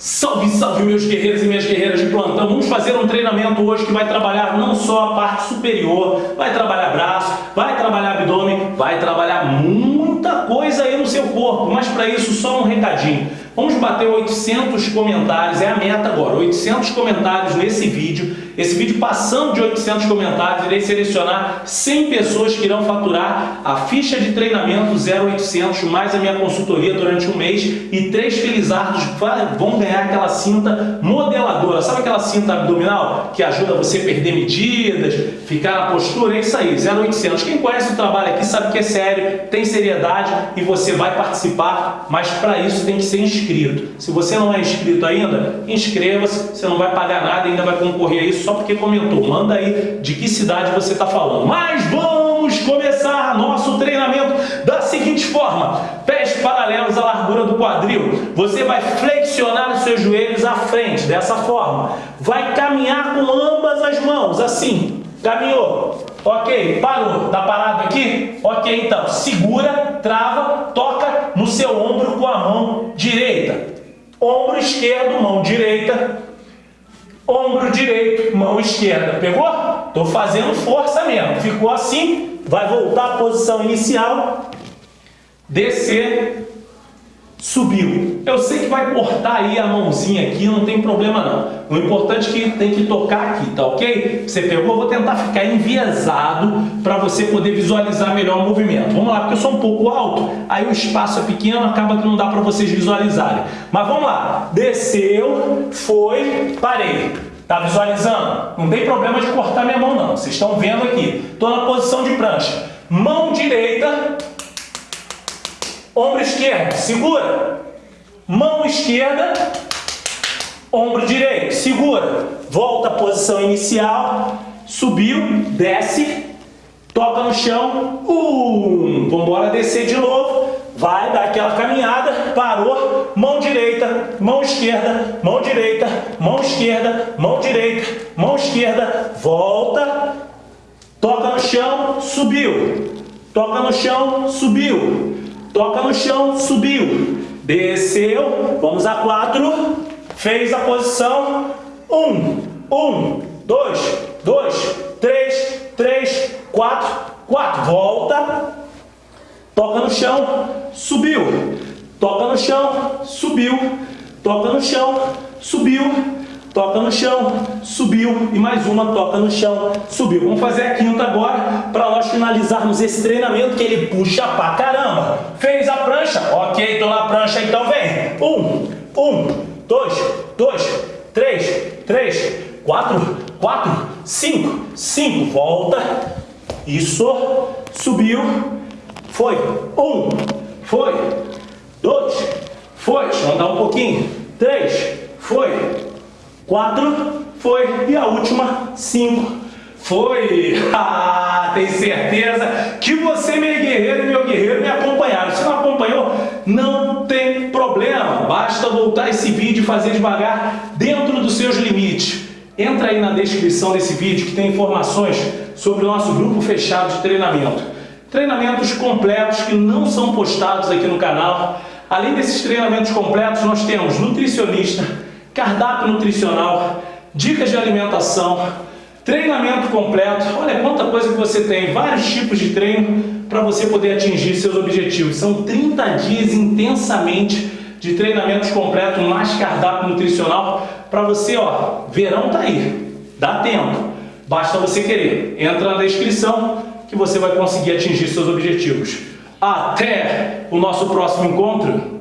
Salve, salve meus guerreiros e minhas guerreiras de plantão. Vamos fazer um treinamento hoje que vai trabalhar não só a parte superior, vai trabalhar braço, vai trabalhar abdômen, vai trabalhar muita corpo. Mas para isso só um recadinho. Vamos bater 800 comentários, é a meta agora, 800 comentários nesse vídeo. Esse vídeo passando de 800 comentários, irei selecionar 100 pessoas que irão faturar a ficha de treinamento 0800 mais a minha consultoria durante um mês e três felizardos vão ganhar aquela cinta modeladora. Cinta abdominal que ajuda você a perder medidas, ficar na postura? É isso aí, 0800. Quem conhece o trabalho aqui sabe que é sério, tem seriedade e você vai participar, mas para isso tem que ser inscrito. Se você não é inscrito ainda, inscreva-se, você não vai pagar nada, ainda vai concorrer a isso só porque comentou. Manda aí de que cidade você está falando. Mas vamos começar nosso treinamento da seguinte forma. Quadril. Você vai flexionar os seus joelhos à frente, dessa forma. Vai caminhar com ambas as mãos, assim. Caminhou. Ok, parou. Tá parado aqui? Ok, então. Segura, trava, toca no seu ombro com a mão direita. Ombro esquerdo, mão direita. Ombro direito, mão esquerda. Pegou? Tô fazendo força mesmo. Ficou assim, vai voltar à posição inicial. Descer Subiu. Eu sei que vai cortar aí a mãozinha aqui, não tem problema não. O importante é que tem que tocar aqui, tá ok? Você pegou, eu vou tentar ficar enviesado para você poder visualizar melhor o movimento. Vamos lá, porque eu sou um pouco alto, aí o espaço é pequeno, acaba que não dá para vocês visualizarem. Mas vamos lá. Desceu, foi, parei. Tá visualizando? Não tem problema de cortar minha mão não. Vocês estão vendo aqui. Estou na posição de prancha. Mão direita Ombro esquerdo, segura. Mão esquerda, ombro direito, segura. Volta à posição inicial, subiu, desce, toca no chão. Um, vamos embora descer de novo. Vai dar aquela caminhada, parou, mão direita, mão esquerda, mão direita, mão esquerda, mão direita, mão esquerda, volta, toca no chão, subiu, toca no chão, subiu, toca no chão, subiu, desceu, vamos a quatro, fez a posição, um, um, dois, dois, três, três, quatro, quatro, volta, toca no chão, subiu, toca no chão, subiu, toca no chão, subiu, toca no chão, subiu, e mais uma, toca no chão, subiu. Vamos fazer a quinta agora, para nós finalizarmos esse treinamento, que ele puxa pra caramba. Fez a prancha? Ok, tô na prancha, então vem. Um, um, dois, dois, três, três, quatro, quatro, cinco, cinco, volta. Isso, subiu, foi. Um, foi. Dois, foi. Eu andar um pouquinho. Três, foi. 4 foi. E a última, 5 foi. Ah, tem certeza que você, meu guerreiro e meu guerreiro, me acompanharam. Se não acompanhou, não tem problema. Basta voltar esse vídeo e fazer devagar dentro dos seus limites. Entra aí na descrição desse vídeo que tem informações sobre o nosso grupo fechado de treinamento. Treinamentos completos que não são postados aqui no canal. Além desses treinamentos completos, nós temos nutricionista, cardápio nutricional, dicas de alimentação, treinamento completo. Olha quanta coisa que você tem, vários tipos de treino para você poder atingir seus objetivos. São 30 dias intensamente de treinamentos completos, mais cardápio nutricional para você, ó, verão tá aí, dá tempo, basta você querer. Entra na descrição que você vai conseguir atingir seus objetivos. Até o nosso próximo encontro!